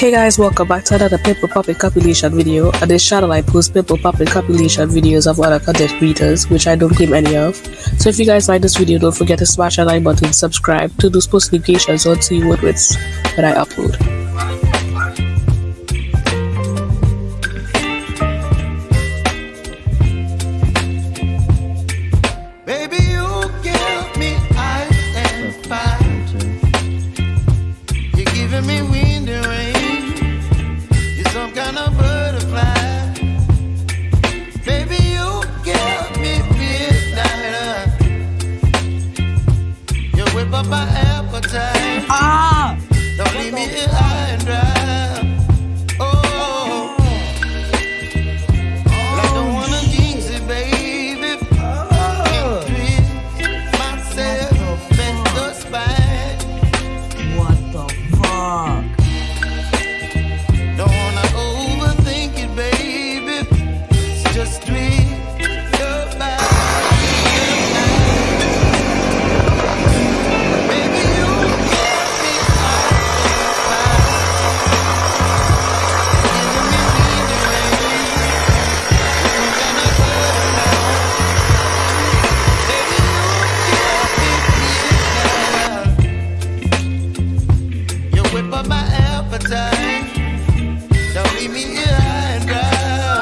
Hey guys, welcome back to another pimple popping compilation video. On this channel, I post pimple popping compilation videos of other content creators, which I don't claim any of. So if you guys like this video, don't forget to smash that like button, subscribe to those post notifications on see what when I upload. up my appetite. Ah.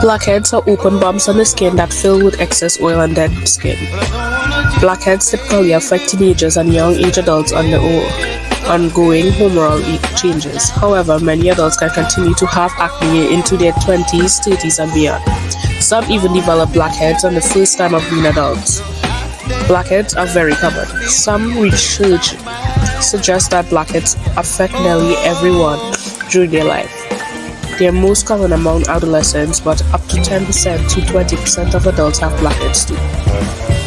Blackheads are open bumps on the skin that fill with excess oil and dead skin. Blackheads typically affect teenagers and young age adults under ongoing hormonal changes. However, many adults can continue to have acne into their 20s, 30s, and beyond. Some even develop blackheads on the first time of being adults. Blackheads are very common. Some research suggests that blackheads affect nearly everyone during their life. They are most common among adolescents, but up to 10% to 20% of adults have blackheads too.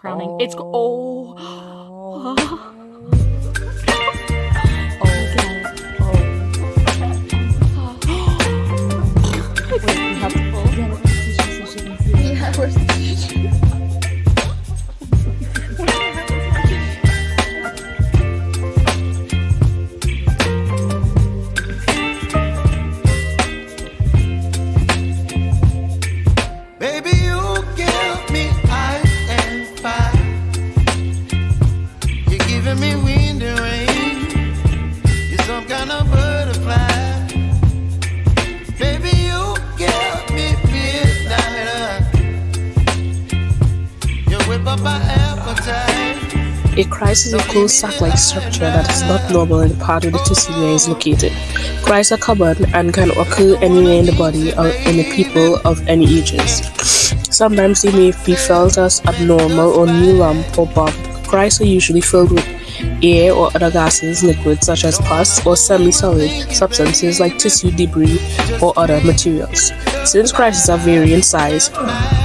Crowning. Oh. It's oh. oh. Wait, we have to pull. Yeah, let's so she can see. Yeah, where's the A cyst is a closed sac-like structure that is not normal in the part of the tissue where it is located. Cysts are common and can occur anywhere in the body or in the people of any ages. Sometimes they may be felt as abnormal or new lump or bump. Cysts are usually filled with air or other gases, liquids such as pus, or semi-solid substances like tissue debris or other materials. Since cysts are vary in size,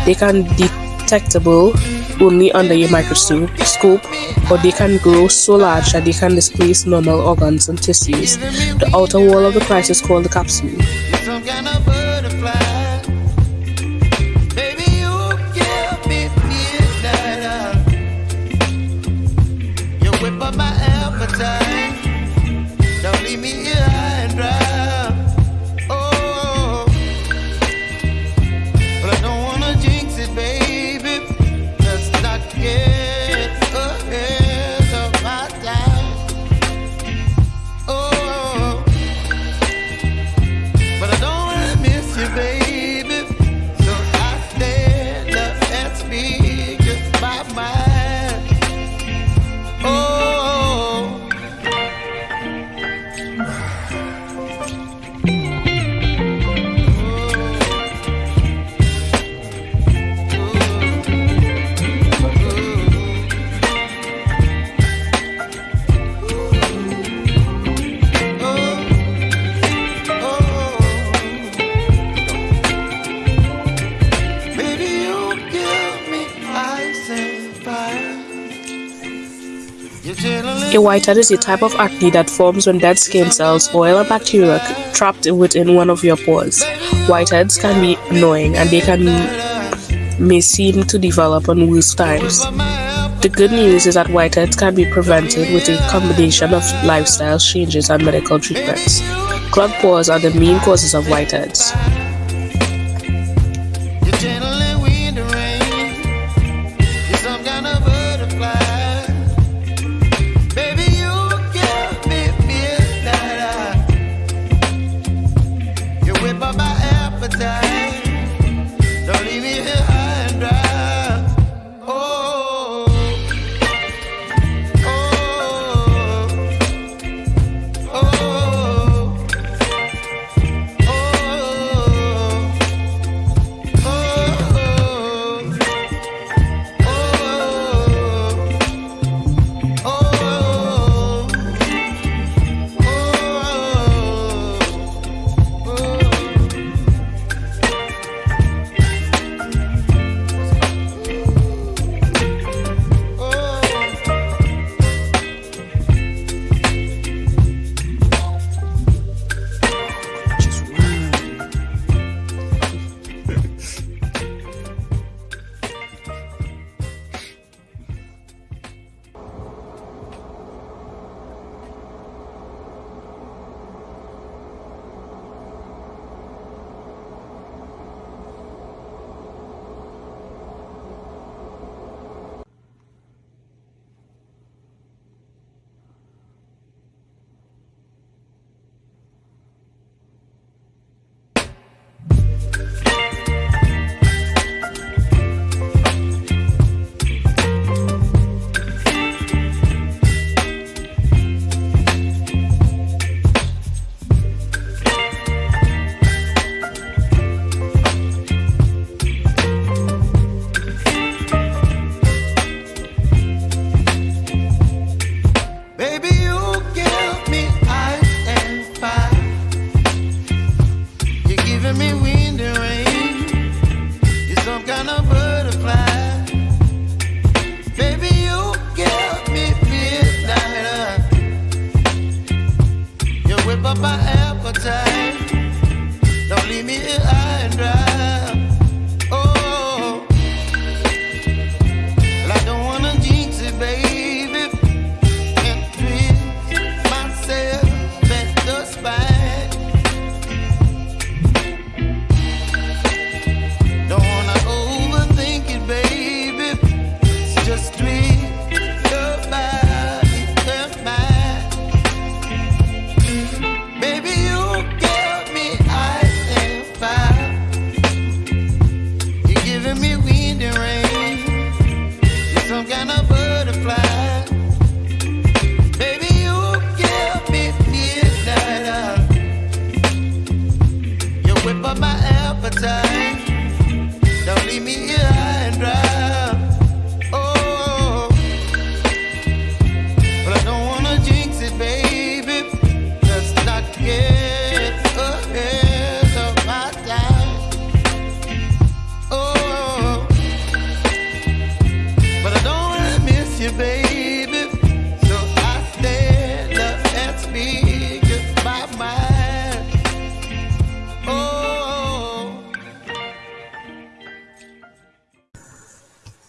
they can be detectable only under a microscope, or they can grow so large that they can displace normal organs and tissues. The outer wall of the cyst is called the capsule. A whitehead is a type of acne that forms when dead skin cells, oil, and bacteria trapped within one of your pores. Whiteheads can be annoying and they can may seem to develop on worse times. The good news is that whiteheads can be prevented with a combination of lifestyle changes and medical treatments. Clogged pores are the main causes of whiteheads.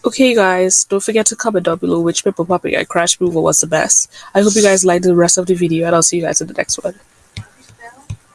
Okay guys, don't forget to comment down below which paper popping and crash removal was the best. I hope you guys liked the rest of the video and I'll see you guys in the next one.